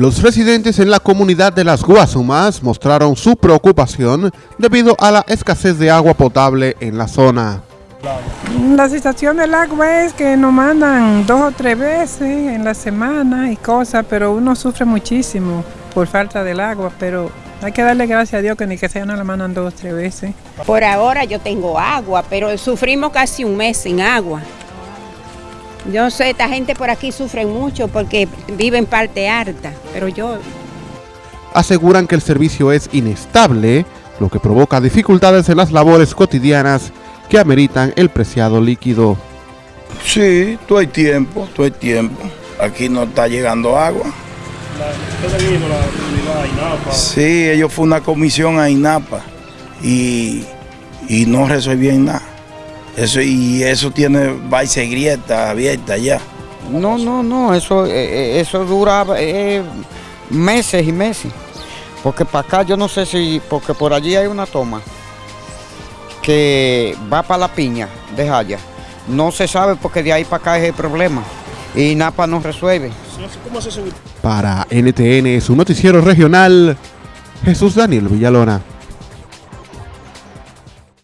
Los residentes en la comunidad de Las Guasumas mostraron su preocupación debido a la escasez de agua potable en la zona. La situación del agua es que nos mandan dos o tres veces en la semana y cosas, pero uno sufre muchísimo por falta del agua, pero hay que darle gracias a Dios que ni que sea no la mandan dos o tres veces. Por ahora yo tengo agua, pero sufrimos casi un mes sin agua. Yo sé, esta gente por aquí sufre mucho porque vive en parte alta, pero yo... Aseguran que el servicio es inestable, lo que provoca dificultades en las labores cotidianas que ameritan el preciado líquido. Sí, todo hay tiempo, todo hay tiempo. Aquí no está llegando agua. Sí, ellos fue una comisión a INAPA y, y no resolvían nada. Eso, y eso tiene va y grieta abierta ya. No, no, no, eso, eh, eh, eso dura eh, meses y meses. Porque para acá yo no sé si, porque por allí hay una toma que va para la piña de Jaya. No se sabe porque de ahí para acá es el problema. Y NAPA no resuelve. Para NTN, su noticiero regional, Jesús Daniel Villalona.